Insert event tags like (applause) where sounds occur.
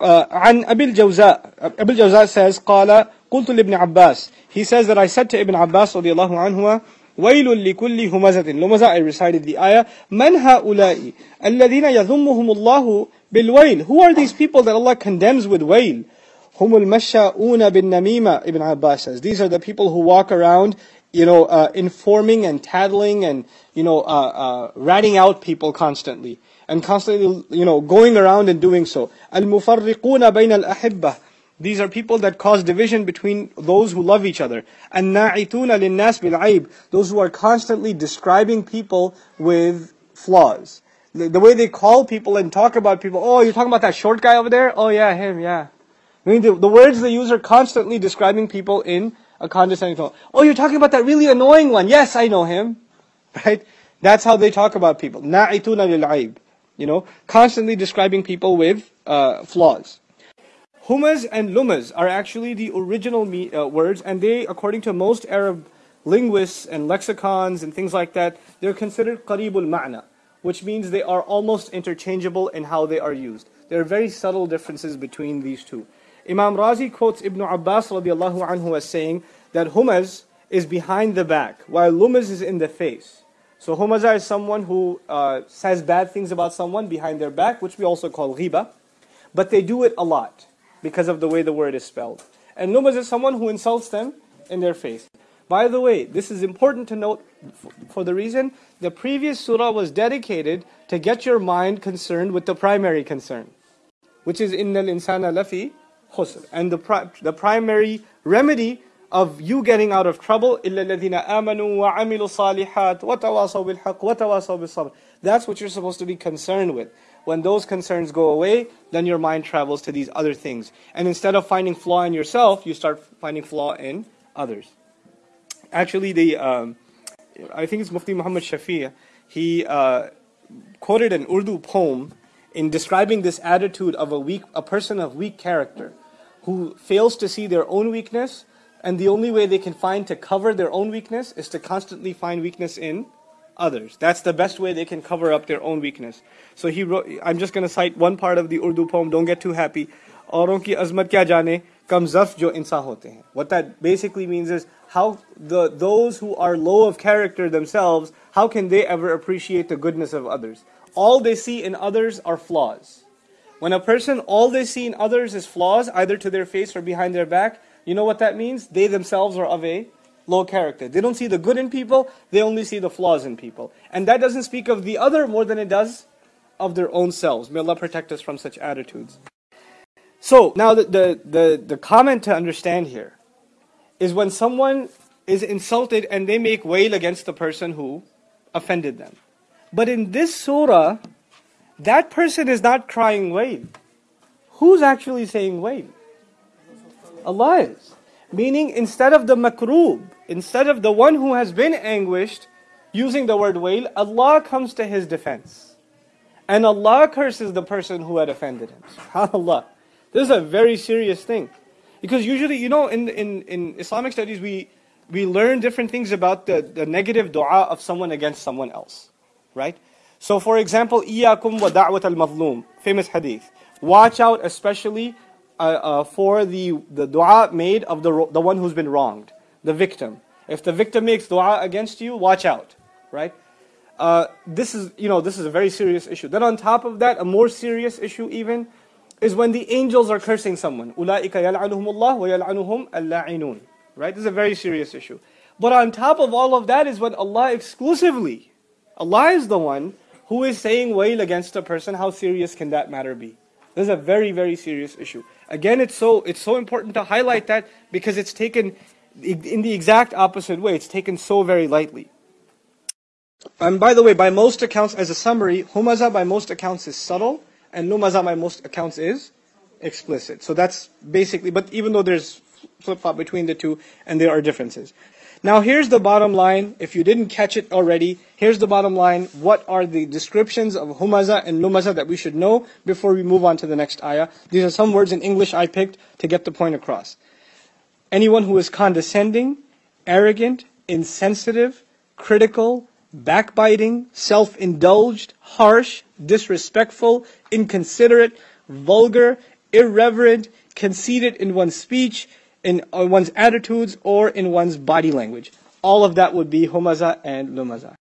uh, عن أبي الجوزاء أبي الجوزاء says قال قلت لابن عباس he says that I said to Ibn Abbas رضي الله عنه ويل لكل همزة لمزة I recited the ayah من هؤلاء الذين يذمهم الله بالويل who are these people that Allah condemns with wail هم المشاؤون بالنميمة Ibn Abbas says these are the people who walk around you know, uh, informing and tattling and, you know, uh, uh, ratting out people constantly. And constantly, you know, going around and doing so. Al-mufarriquna bayna al-ahibba. These are people that cause division between those who love each other. And na'ituna linnas bil'aib. Those who are constantly describing people with flaws. The, the way they call people and talk about people. Oh, you're talking about that short guy over there? Oh yeah, him, yeah. I mean, the, the words they use are constantly describing people in a condescending tone. Oh, you're talking about that really annoying one. Yes, I know him. (laughs) Right? That's how they talk about people. Na'ituna lil aib. You know, constantly describing people with uh, flaws. Humaz and lumaz are actually the original me, uh, words, and they, according to most Arab linguists and lexicons and things like that, they're considered qaribul ma'na, which means they are almost interchangeable in how they are used. There are very subtle differences between these two. Imam Razi quotes Ibn Abbas radiallahu anhu as saying that humaz is behind the back, while lumaz is in the face. So humaza is someone who uh, says bad things about someone behind their back, which we also call ghiba, but they do it a lot because of the way the word is spelled. And lumaz is someone who insults them in their face. By the way, this is important to note for the reason the previous surah was dedicated to get your mind concerned with the primary concern, which is in innal insana lafi khusr. And the, pri- the primary remedy of you getting out of trouble, إِلَّا الَّذِينَ آمَنُوا وَعَمِلُوا الصَّالِحَاتِ وَتَوَاصَوْا بِالْحَقِّ وَتَوَاصَوْا بِالصَّبْرِ That's what you're supposed to be concerned with. When those concerns go away, then your mind travels to these other things. And instead of finding flaw in yourself, you start finding flaw in others. Actually, the um, I think it's Mufti Muhammad Shafi. He uh, quoted an Urdu poem in describing this attitude of a weak, a person of weak character, who fails to see their own weakness, and the only way they can find to cover their own weakness is to constantly find weakness in others. That's the best way they can cover up their own weakness. So he wrote, I'm just going to cite one part of the Urdu poem, don't get too happy. Azmat kya kam zaf jo hote hain. What that basically means is how the those who are low of character themselves, how can they ever appreciate the goodness of others? All they see in others are flaws. When a person, all they see in others is flaws, either to their face or behind their back, you know what that means? They themselves are of a low character. They don't see the good in people, they only see the flaws in people. And that doesn't speak of the other more than it does of their own selves. May Allah protect us from such attitudes. So, now the, the, the, the comment to understand here is when someone is insulted and they make wail against the person who offended them. But in this surah, that person is not crying wail. Who's actually saying wail? Allah is. Meaning, instead of the makroob, instead of the one who has been anguished, using the word wail, Allah comes to his defense. And Allah curses the person who had offended him. SubhanAllah. This is a very serious thing. Because usually, you know, in, in, in Islamic studies, we, we learn different things about the, the negative dua of someone against someone else. Right? So, for example, إِيَّاكُمْ وَدَعْوَةَ الْمَظْلُومِ Famous hadith. Watch out especially uh, uh, for the, the dua made of the, the one who's been wronged, the victim. If the victim makes dua against you, watch out, right? Uh, this is, you know, this is a very serious issue. Then on top of that, a more serious issue even is when the angels are cursing someone. أُولَٰئِكَ يَلْعَنُهُمُ اللَّهُ وَيَلْعَنُهُمْ اللَّاعِنُونَ Right? This is a very serious issue. But on top of all of that is when Allah exclusively, Allah is the one who is saying wail against a person. How serious can that matter be? This is a very, very serious issue. Again, it's so, it's so important to highlight that because it's taken in the exact opposite way. It's taken so very lightly. And by the way, by most accounts, as a summary, humaza by most accounts is subtle, and lumaza by most accounts is explicit. So that's basically, but even though there's flip-flop between the two, and there are differences. Now here's the bottom line. If you didn't catch it already, here's the bottom line. What are the descriptions of humaza and lumaza that we should know before we move on to the next ayah? These are some words in English I picked to get the point across. Anyone who is condescending, arrogant, insensitive, critical, backbiting, self-indulged, harsh, disrespectful, inconsiderate, vulgar, irreverent, conceited in one's speech, in uh, one's attitudes, or in one's body language. All of that would be humaza and lumaza.